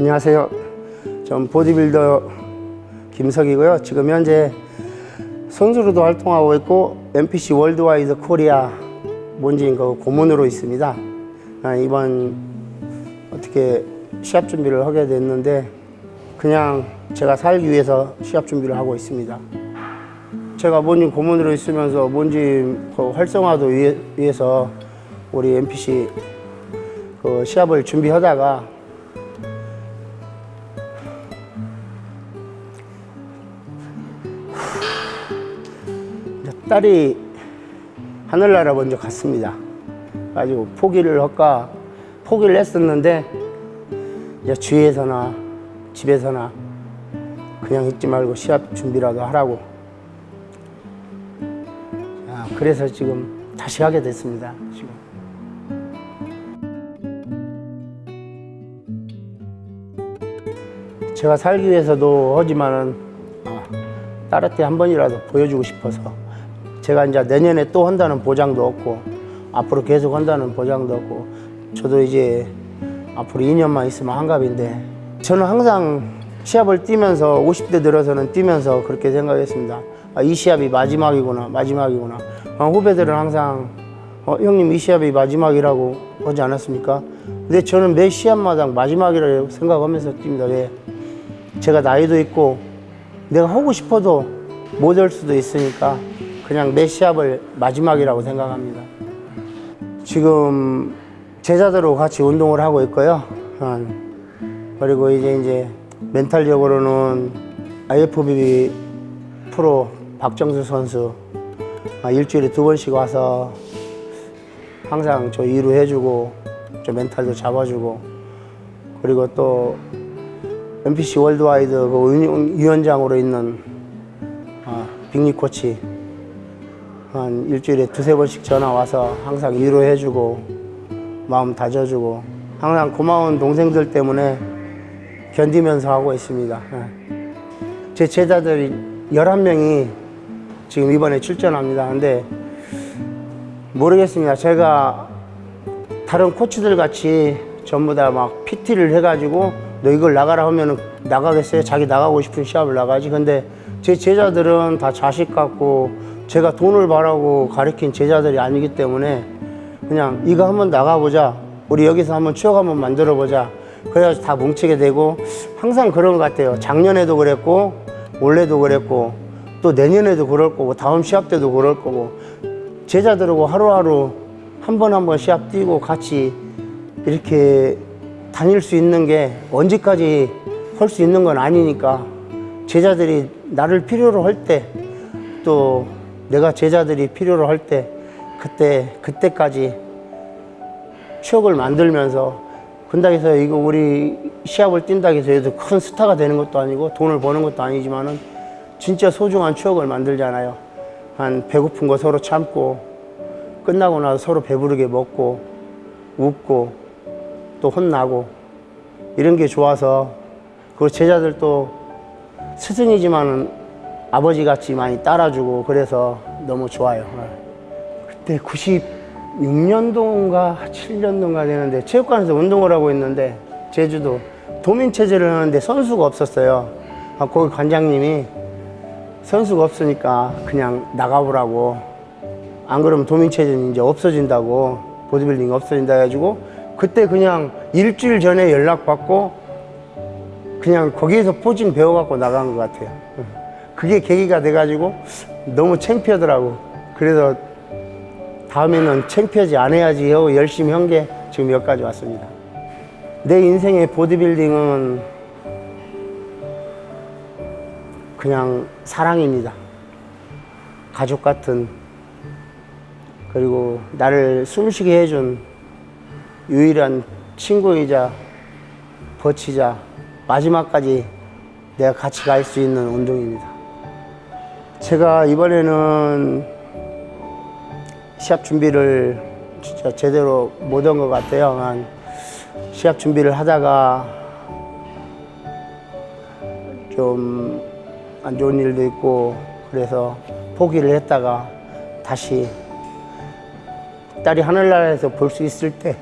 안녕하세요. 전 보디빌더 김석이고요. 지금 현재 선수로도 활동하고 있고 NPC Worldwide Korea 뭔지인 거 고문으로 있습니다. 아, 이번 어떻게 시합 준비를 하게 됐는데 그냥 제가 살기 위해서 시합 준비를 하고 있습니다. 제가 뭔지 고문으로 있으면서 뭔지 그 활성화도 위해, 위해서 우리 NPC 그 시합을 준비하다가 딸이 하늘나라 먼저 갔습니다. 가지고 포기를 할까 포기를 했었는데 이제 주위에서나 집에서나 그냥 있지 말고 시합 준비라도 하라고. 아, 그래서 지금 다시 하게 됐습니다. 지금. 제가 살기 위해서도 하지만은 아, 딸한테 한 번이라도 보여주고 싶어서 제가 이제 내년에 또 한다는 보장도 없고 앞으로 계속 한다는 보장도 없고 저도 이제 앞으로 2년만 있으면 한갑인데 저는 항상 시합을 뛰면서 50대 들어서는 뛰면서 그렇게 생각했습니다. 아, 이 시합이 마지막이구나 마지막이구나 아, 후배들은 항상 어, 형님 이 시합이 마지막이라고 하지 않았습니까? 근데 저는 매 시합마다 마지막이라고 생각하면서 뜁니다. 왜? 제가 나이도 있고 내가 하고 싶어도 못 할 수도 있으니까 그냥 매 시합을 마지막이라고 생각합니다. 지금 제자들하고 같이 운동을 하고 있고요. 한, 그리고 이제 이제 멘탈적으로는 IFBB Pro 박정수 선수 아, 일주일에 두 번씩 와서 항상 저 위로해주고 저 멘탈도 잡아주고 그리고 또 NPC Worldwide 그 위원장으로 있는 아, 빅리 코치 한 일주일에 두세 번씩 전화 와서 항상 위로해주고 마음 다져주고 항상 고마운 동생들 때문에 견디면서 하고 있습니다. 예. 제 제자들 11명이 지금 이번에 출전합니다. 근데 모르겠습니다. 제가 다른 코치들 같이 전부 다 막 PT를 해가지고 너 이걸 나가라 하면은 나가겠어요? 자기 나가고 싶은 시합을 나가지. 근데 제 제자들은 다 자식 같고 제가 돈을 바라고 가르친 제자들이 아니기 때문에 그냥 이거 한번 나가보자. 우리 여기서 한번 추억 한번 만들어 보자. 그래서 다 뭉치게 되고 항상 그런 것 같아요. 작년에도 그랬고 올해도 그랬고 또 내년에도 그럴 거고 다음 시합 때도 그럴 거고 제자들하고 하루하루 한 번 한 번 시합 뛰고 같이 이렇게 다닐 수 있는 게 언제까지 할 수 있는 건 아니니까 제자들이 나를 필요로 할 때또 내가 제자들이 필요로 할 때 그때 그때까지 추억을 만들면서 해서 이거 우리 시합을 뛴다고 해서 얘도 큰 스타가 되는 것도 아니고 돈을 버는 것도 아니지만은 진짜 소중한 추억을 만들잖아요. 한 배고픈 거 서로 참고 끝나고 나서 서로 배부르게 먹고 웃고 또 혼나고 이런 게 좋아서 그 제자들도 스승이지만은 아버지 같이 많이 따라주고 그래서 너무 좋아요. 그때 96년도인가 7년도인가 되는데 체육관에서 운동을 하고 있는데 제주도 도민체제를 하는데 선수가 없었어요. 아, 거기 관장님이 선수가 없으니까 그냥 나가보라고 안 그러면 도민체제는 이제 없어진다고 보디빌딩 없어진다 해가지고 그때 그냥 일주일 전에 연락받고 그냥 거기에서 포징 배워갖고 나간 것 같아요. 그게 계기가 돼가지고 너무 창피하더라고. 그래서 다음에는 창피하지 않아야지 하고 열심히 한 게 지금 여기까지 왔습니다. 내 인생의 보디빌딩은 그냥 사랑입니다. 가족 같은 그리고 나를 숨쉬게 해준 유일한 친구이자 버치자 마지막까지 내가 같이 갈 수 있는 운동입니다. 제가 이번에는 시합 준비를 진짜 제대로 못한 것 같아요. 한 시합 준비를 하다가 좀 안 좋은 일도 있고 그래서 포기를 했다가 다시 딸이 하늘나라에서 볼 수 있을 때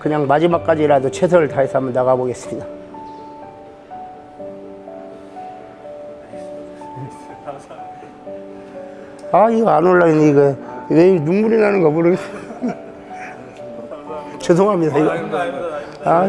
그냥 마지막까지라도 최선을 다해서 한번 나가보겠습니다. 아 이거 안 올라있네 이거 왜 눈물이 나는가 모르겠어요. 죄송합니다 이거. 아,